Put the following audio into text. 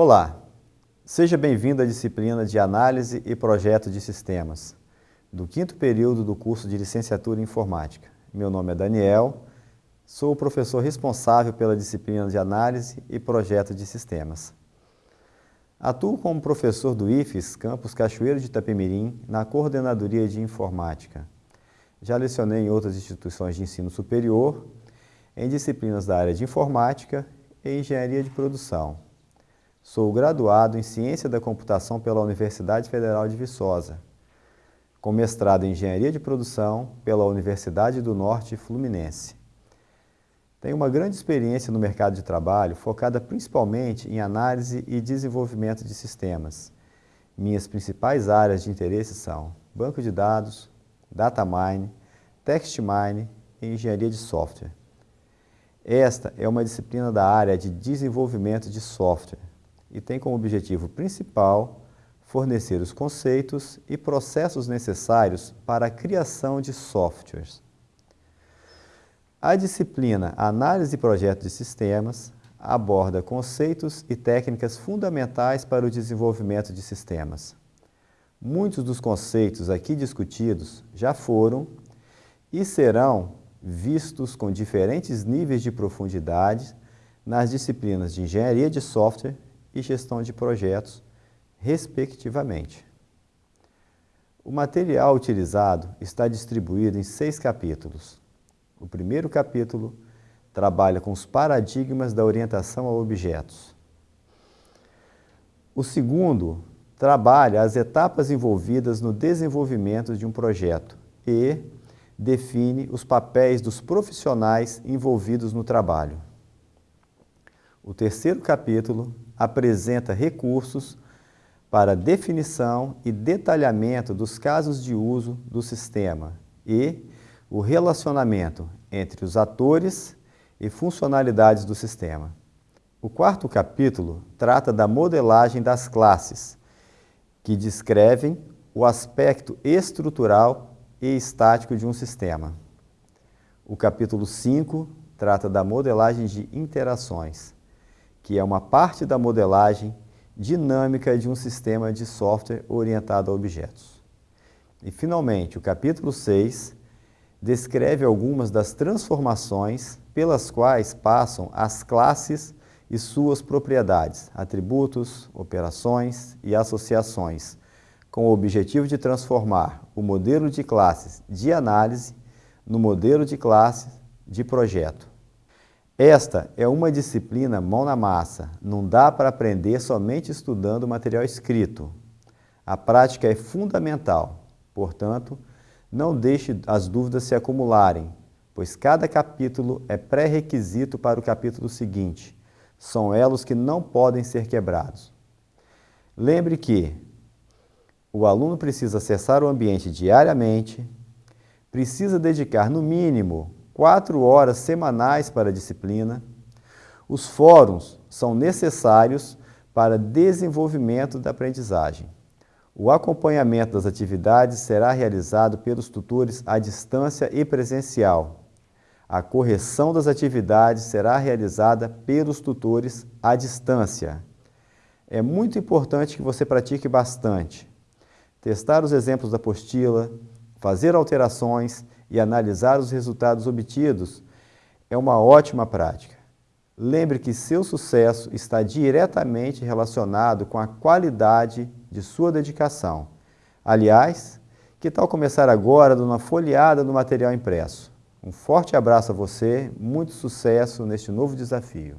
Olá, seja bem-vindo à disciplina de Análise e Projeto de Sistemas, do quinto período do curso de Licenciatura em Informática. Meu nome é Daniel, sou o professor responsável pela disciplina de Análise e Projeto de Sistemas. Atuo como professor do IFES, Campus Cachoeiro de Itapemirim, na Coordenadoria de Informática. Já lecionei em outras instituições de ensino superior, em disciplinas da área de Informática e Engenharia de Produção. Sou graduado em Ciência da Computação pela Universidade Federal de Viçosa, com mestrado em Engenharia de Produção pela Universidade do Norte Fluminense. Tenho uma grande experiência no mercado de trabalho, focada principalmente em análise e desenvolvimento de sistemas. Minhas principais áreas de interesse são banco de dados, data mine, text mine e engenharia de software. Esta é uma disciplina da área de desenvolvimento de software, e tem como objetivo principal fornecer os conceitos e processos necessários para a criação de softwares. A disciplina Análise e Projeto de Sistemas aborda conceitos e técnicas fundamentais para o desenvolvimento de sistemas. Muitos dos conceitos aqui discutidos já foram e serão vistos com diferentes níveis de profundidade nas disciplinas de Engenharia de Software e gestão de projetos, respectivamente. O material utilizado está distribuído em seis capítulos. O primeiro capítulo trabalha com os paradigmas da orientação a objetos. O segundo trabalha as etapas envolvidas no desenvolvimento de um projeto e define os papéis dos profissionais envolvidos no trabalho. O terceiro capítulo apresenta recursos para definição e detalhamento dos casos de uso do sistema e o relacionamento entre os atores e funcionalidades do sistema. O quarto capítulo trata da modelagem das classes, que descrevem o aspecto estrutural e estático de um sistema. O capítulo 5 trata da modelagem de interações que é uma parte da modelagem dinâmica de um sistema de software orientado a objetos. E, finalmente, o capítulo 6 descreve algumas das transformações pelas quais passam as classes e suas propriedades, atributos, operações e associações, com o objetivo de transformar o modelo de classes de análise no modelo de classes de projeto. Esta é uma disciplina mão na massa, não dá para aprender somente estudando material escrito. A prática é fundamental, portanto, não deixe as dúvidas se acumularem, pois cada capítulo é pré-requisito para o capítulo seguinte. São elos que não podem ser quebrados. Lembre que o aluno precisa acessar o ambiente diariamente, precisa dedicar no mínimo quatro horas semanais para a disciplina. Os fóruns são necessários para desenvolvimento da aprendizagem. O acompanhamento das atividades será realizado pelos tutores à distância e presencial. A correção das atividades será realizada pelos tutores à distância. É muito importante que você pratique bastante. Testar os exemplos da apostila, fazer alterações e analisar os resultados obtidos é uma ótima prática. Lembre que seu sucesso está diretamente relacionado com a qualidade de sua dedicação. Aliás, que tal começar agora dando uma folheada no material impresso? Um forte abraço a você, muito sucesso neste novo desafio.